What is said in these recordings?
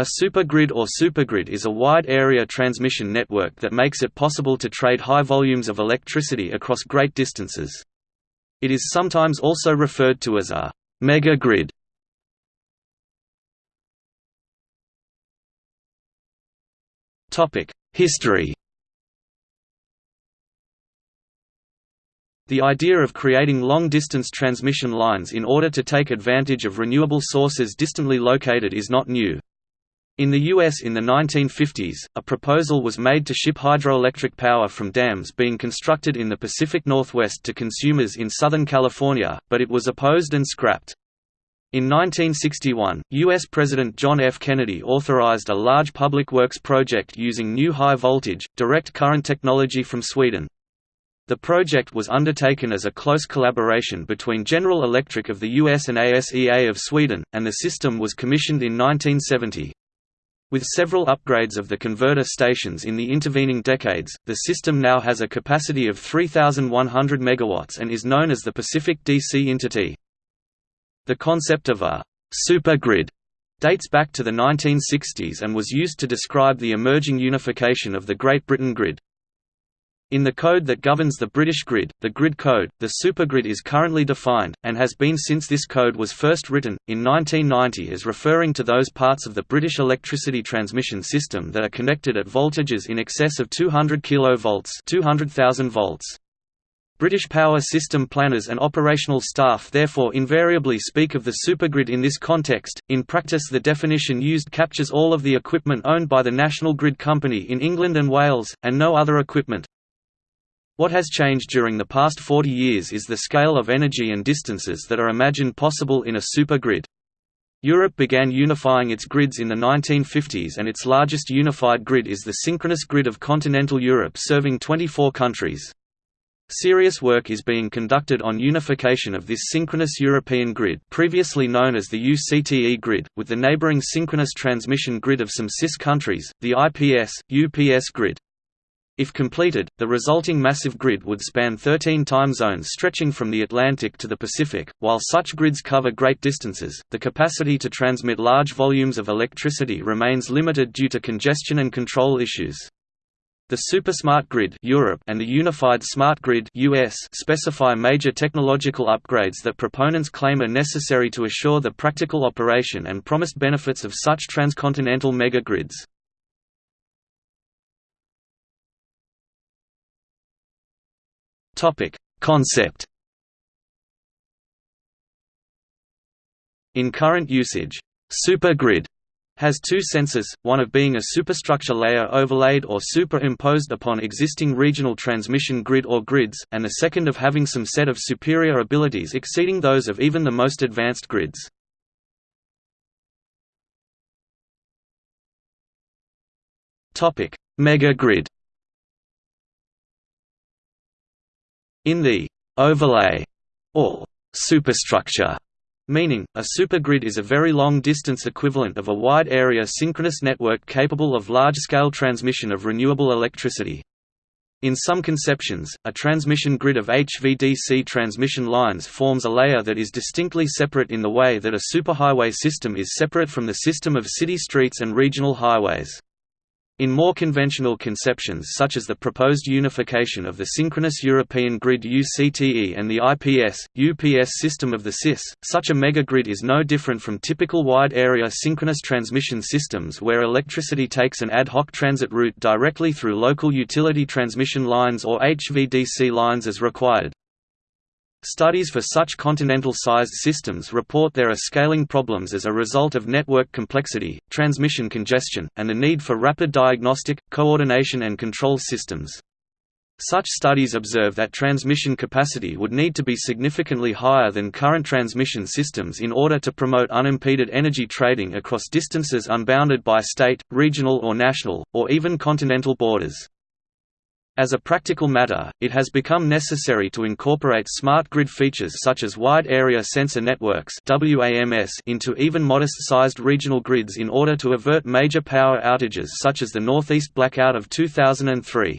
A supergrid or supergrid is a wide-area transmission network that makes it possible to trade high volumes of electricity across great distances. It is sometimes also referred to as a megagrid. History The idea of creating long-distance transmission lines in order to take advantage of renewable sources distantly located is not new. In the U.S. in the 1950s, a proposal was made to ship hydroelectric power from dams being constructed in the Pacific Northwest to consumers in Southern California, but it was opposed and scrapped. In 1961, U.S. President John F. Kennedy authorized a large public works project using new high-voltage, direct current technology from Sweden. The project was undertaken as a close collaboration between General Electric of the US and ASEA of Sweden, and the system was commissioned in 1970. With several upgrades of the converter stations in the intervening decades, the system now has a capacity of 3,100 MW and is known as the Pacific DC Intertie. The concept of a «supergrid» dates back to the 1960s and was used to describe the emerging unification of the Great Britain grid. In the code that governs the British grid, the Grid Code, the supergrid is currently defined, and has been since this code was first written, in 1990 as referring to those parts of the British electricity transmission system that are connected at voltages in excess of 200 kV 200,000 volts. British power system planners and operational staff therefore invariably speak of the supergrid in this context. In practice, the definition used captures all of the equipment owned by the National Grid Company in England and Wales, and no other equipment. What has changed during the past 40 years is the scale of energy and distances that are imagined possible in a supergrid. Europe began unifying its grids in the 1950s and its largest unified grid is the synchronous grid of continental Europe serving 24 countries. Serious work is being conducted on unification of this synchronous European grid previously known as the UCTE grid, with the neighbouring synchronous transmission grid of some CIS countries, the IPS, UPS grid. If completed, the resulting massive grid would span 13 time zones stretching from the Atlantic to the Pacific. While such grids cover great distances, the capacity to transmit large volumes of electricity remains limited due to congestion and control issues. The Supersmart Grid Europe and the Unified Smart Grid US specify major technological upgrades that proponents claim are necessary to assure the practical operation and promised benefits of such transcontinental megagrids. Topic: Concept. In current usage, supergrid has two senses, one of being a superstructure layer overlaid or superimposed upon existing regional transmission grid or grids, and the second of having some set of superior abilities exceeding those of even the most advanced grids. Megagrid In the overlay or superstructure meaning, a supergrid is a very long-distance equivalent of a wide-area synchronous network capable of large-scale transmission of renewable electricity. In some conceptions, a transmission grid of HVDC transmission lines forms a layer that is distinctly separate in the way that a superhighway system is separate from the system of city streets and regional highways. In more conventional conceptions such as the proposed unification of the synchronous European grid UCTE and the IPS, UPS system of the CIS, such a megagrid is no different from typical wide-area synchronous transmission systems where electricity takes an ad hoc transit route directly through local utility transmission lines or HVDC lines as required. Studies for such continental-sized systems report there are scaling problems as a result of network complexity, transmission congestion, and the need for rapid diagnostic, coordination and control systems. Such studies observe that transmission capacity would need to be significantly higher than current transmission systems in order to promote unimpeded energy trading across distances unbounded by state, regional or national, or even continental borders. As a practical matter, it has become necessary to incorporate smart grid features such as Wide Area Sensor Networks into even modest-sized regional grids in order to avert major power outages such as the Northeast blackout of 2003.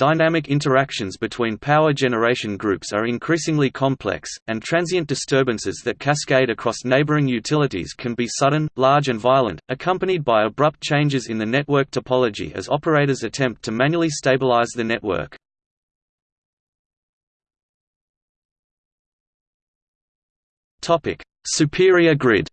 Dynamic interactions between power generation groups are increasingly complex, and transient disturbances that cascade across neighboring utilities can be sudden, large and violent, accompanied by abrupt changes in the network topology as operators attempt to manually stabilize the network. Superior grid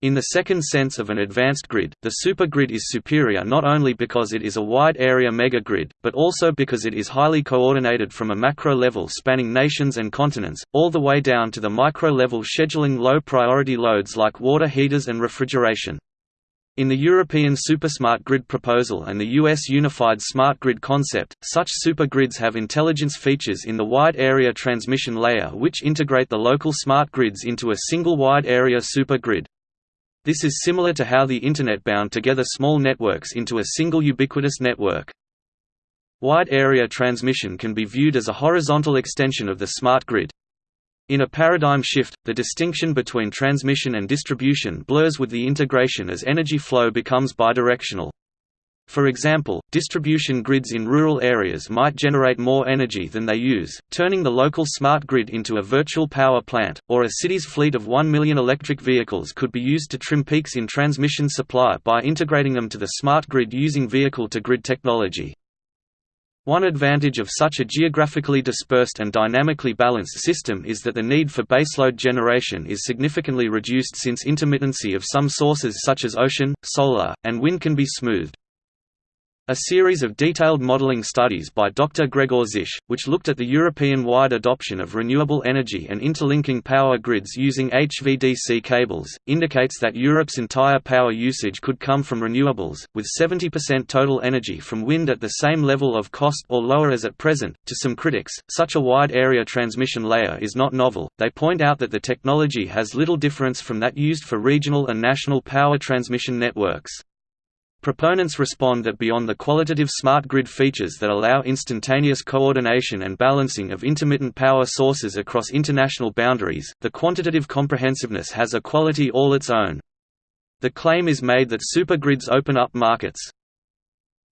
In the second sense of an advanced grid, the supergrid is superior not only because it is a wide-area megagrid, but also because it is highly coordinated from a macro level spanning nations and continents, all the way down to the micro level scheduling low-priority loads like water heaters and refrigeration. In the European Supersmart Grid proposal and the US Unified Smart Grid concept, such supergrids have intelligence features in the wide area transmission layer which integrate the local smart grids into a single wide area supergrid. This is similar to how the Internet bound together small networks into a single ubiquitous network. Wide area transmission can be viewed as a horizontal extension of the smart grid. In a paradigm shift, the distinction between transmission and distribution blurs with the integration as energy flow becomes bidirectional. For example, distribution grids in rural areas might generate more energy than they use, turning the local smart grid into a virtual power plant, or a city's fleet of 1 million electric vehicles could be used to trim peaks in transmission supply by integrating them to the smart grid using vehicle-to-grid technology. One advantage of such a geographically dispersed and dynamically balanced system is that the need for baseload generation is significantly reduced since intermittency of some sources such as ocean, solar, and wind can be smoothed. A series of detailed modeling studies by Dr. Gregor Czisch, which looked at the European-wide adoption of renewable energy and interlinking power grids using HVDC cables, indicates that Europe's entire power usage could come from renewables, with 70% total energy from wind at the same level of cost or lower as at present. To some critics, such a wide area transmission layer is not novel. They point out that the technology has little difference from that used for regional and national power transmission networks. Proponents respond that beyond the qualitative smart grid features that allow instantaneous coordination and balancing of intermittent power sources across international boundaries, the quantitative comprehensiveness has a quality all its own. The claim is made that supergrids open up markets.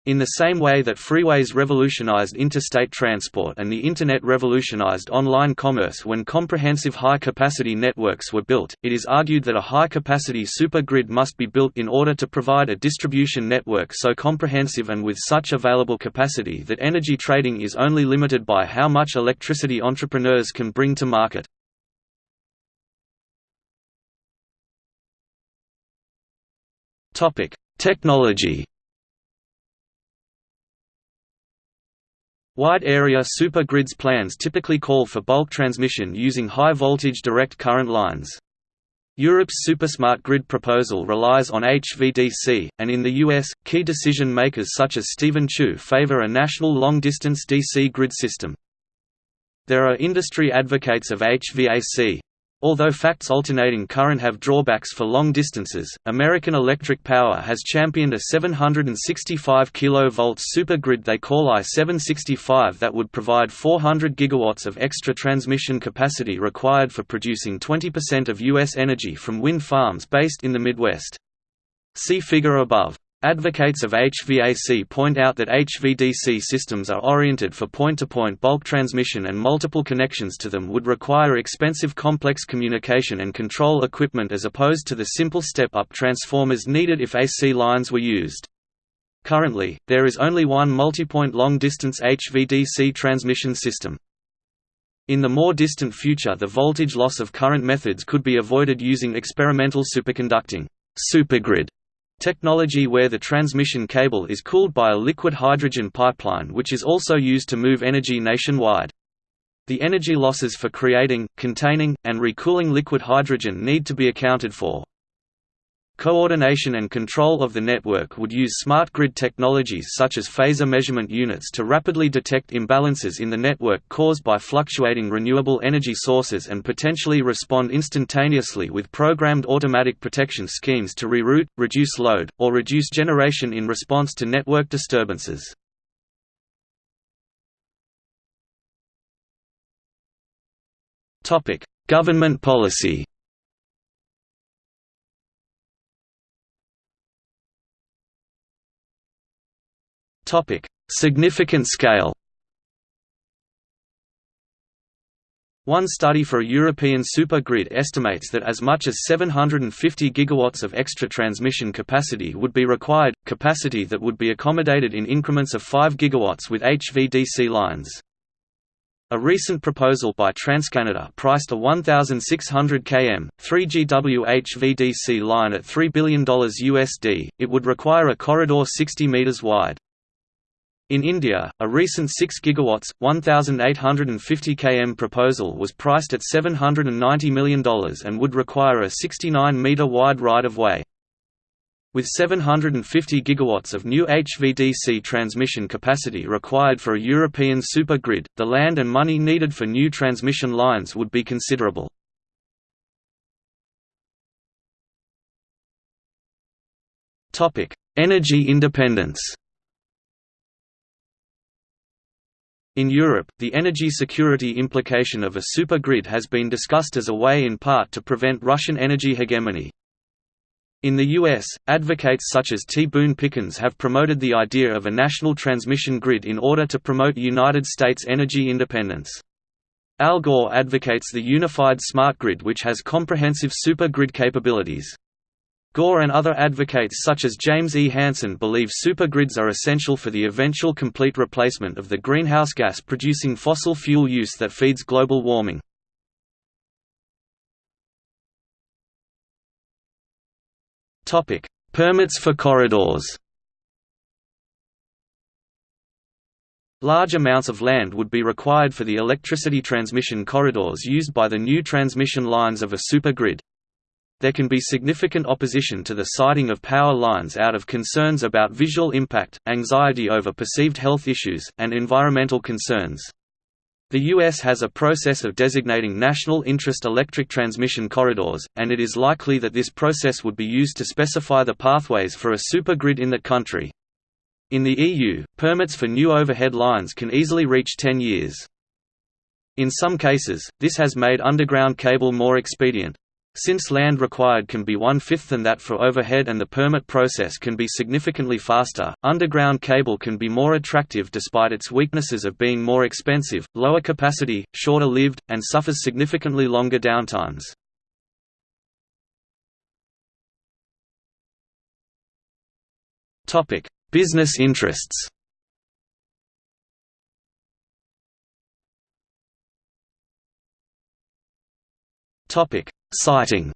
In the same way that freeways revolutionized interstate transport and the Internet revolutionized online commerce when comprehensive high-capacity networks were built, it is argued that a high-capacity supergrid must be built in order to provide a distribution network so comprehensive and with such available capacity that energy trading is only limited by how much electricity entrepreneurs can bring to market. Technology Wide-area supergrids plans typically call for bulk transmission using high-voltage direct current lines. Europe's Supersmart Grid proposal relies on HVDC, and in the US, key decision-makers such as Steven Chu favor a national long-distance DC grid system. There are industry advocates of HVAC, Although facts alternating current have drawbacks for long distances, American Electric Power has championed a 765 kV supergrid they call I-765 that would provide 400 gigawatts of extra transmission capacity required for producing 20% of U.S. energy from wind farms based in the Midwest. See figure above. Advocates of HVAC point out that HVDC systems are oriented for point-to-point -point bulk transmission and multiple connections to them would require expensive complex communication and control equipment as opposed to the simple step-up transformers needed if AC lines were used. Currently, there is only one multipoint long-distance HVDC transmission system. In the more distant future the voltage loss of current methods could be avoided using experimental superconducting supergrid Technology where the transmission cable is cooled by a liquid hydrogen pipeline which is also used to move energy nationwide. The energy losses for creating, containing, and recooling liquid hydrogen need to be accounted for. Coordination and control of the network would use smart grid technologies such as phasor measurement units to rapidly detect imbalances in the network caused by fluctuating renewable energy sources and potentially respond instantaneously with programmed automatic protection schemes to reroute, reduce load, or reduce generation in response to network disturbances. Government policy Significant scale One study for a European supergrid estimates that as much as 750 gigawatts of extra transmission capacity would be required, capacity that would be accommodated in increments of 5 gigawatts with HVDC lines. A recent proposal by TransCanada priced a 1,600 km, 3 GW HVDC line at $3 billion USD. It would require a corridor 60 meters wide. In India, a recent 6 GW, 1,850 km proposal was priced at $790 million and would require a 69-metre wide right-of-way. With 750 GW of new HVDC transmission capacity required for a European supergrid, the land and money needed for new transmission lines would be considerable. Energy independence In Europe, the energy security implication of a supergrid has been discussed as a way in part to prevent Russian energy hegemony. In the U.S., advocates such as T. Boone Pickens have promoted the idea of a national transmission grid in order to promote United States energy independence. Al Gore advocates the unified smart grid which has comprehensive supergrid capabilities. Gore and other advocates such as James E. Hansen believe supergrids are essential for the eventual complete replacement of the greenhouse gas-producing fossil fuel use that feeds global warming. Permits for corridors Large amounts of land would be required for the electricity transmission corridors used by the new transmission lines of a supergrid there can be significant opposition to the siting of power lines out of concerns about visual impact, anxiety over perceived health issues, and environmental concerns. The U.S. has a process of designating national interest electric transmission corridors, and it is likely that this process would be used to specify the pathways for a supergrid in the country. In the EU, permits for new overhead lines can easily reach 10 years. In some cases, this has made underground cable more expedient, since land required can be one-fifth than that for overhead and the permit process can be significantly faster, underground cable can be more attractive despite its weaknesses of being more expensive, lower capacity, shorter lived, and suffers significantly longer downtimes. Business interests Topic: Siting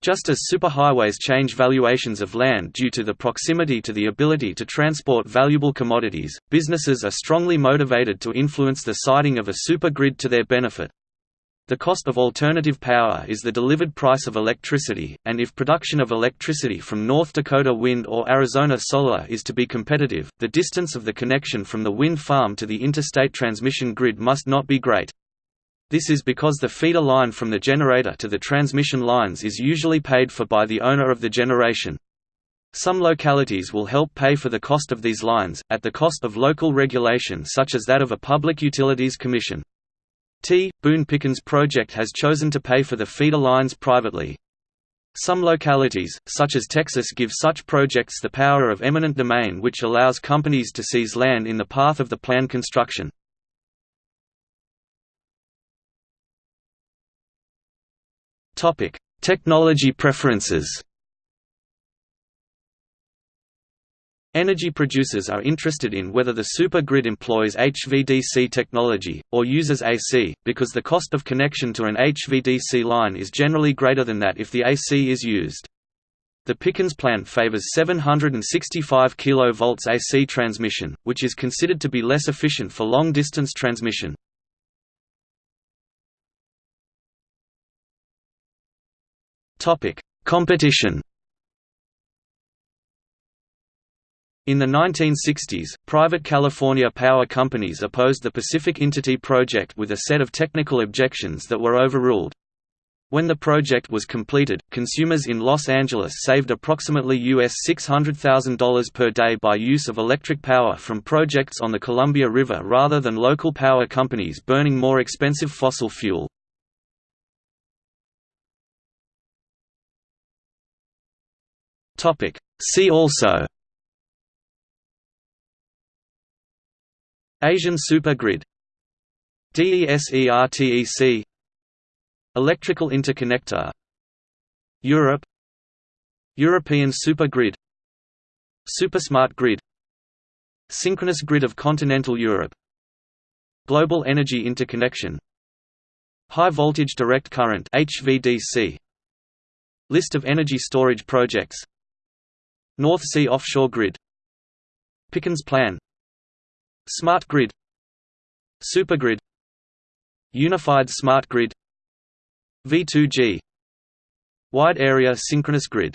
Just as superhighways change valuations of land due to the proximity to the ability to transport valuable commodities, businesses are strongly motivated to influence the siting of a supergrid to their benefit. The cost of alternative power is the delivered price of electricity, and if production of electricity from North Dakota wind or Arizona solar is to be competitive, the distance of the connection from the wind farm to the interstate transmission grid must not be great. This is because the feeder line from the generator to the transmission lines is usually paid for by the owner of the generation. Some localities will help pay for the cost of these lines, at the cost of local regulation such as that of a Public Utilities Commission. T. Boone Pickens project has chosen to pay for the feeder lines privately. Some localities, such as Texas give such projects the power of eminent domain which allows companies to seize land in the path of the planned construction. Topic: Technology preferences. Energy producers are interested in whether the supergrid employs HVDC technology, or uses AC, because the cost of connection to an HVDC line is generally greater than that if the AC is used. The Pickens plant favors 765 kV AC transmission, which is considered to be less efficient for long-distance transmission. Topic: Competition. In the 1960s, private California power companies opposed the Pacific Intertie project with a set of technical objections that were overruled. When the project was completed, consumers in Los Angeles saved approximately US $600,000 per day by use of electric power from projects on the Columbia River rather than local power companies burning more expensive fossil fuel. See also. Asian supergrid. DESERTEC Electrical interconnector. Europe. European supergrid. Supersmart grid. Synchronous grid of continental Europe. Global energy interconnection. High voltage direct current HVDC List of energy storage projects North Sea offshore grid. Pickens plan. Smart grid. Supergrid. Unified smart grid. V2G Wide area synchronous grid